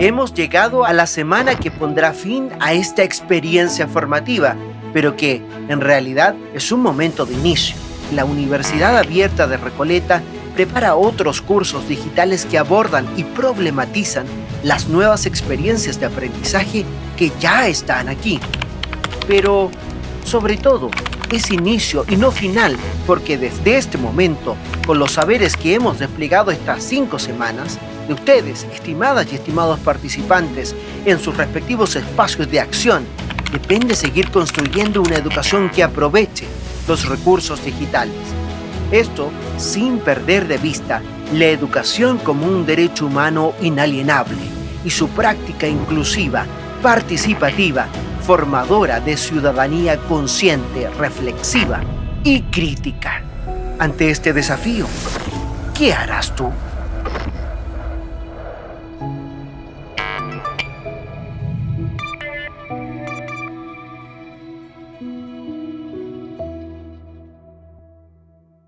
Hemos llegado a la semana que pondrá fin a esta experiencia formativa, pero que, en realidad, es un momento de inicio. La Universidad Abierta de Recoleta prepara otros cursos digitales que abordan y problematizan las nuevas experiencias de aprendizaje que ya están aquí. Pero, sobre todo, es inicio y no final, porque desde este momento, con los saberes que hemos desplegado estas cinco semanas, de ustedes, estimadas y estimados participantes, en sus respectivos espacios de acción, depende seguir construyendo una educación que aproveche los recursos digitales. Esto sin perder de vista la educación como un derecho humano inalienable y su práctica inclusiva, participativa, formadora de ciudadanía consciente, reflexiva y crítica. Ante este desafío, ¿qué harás tú?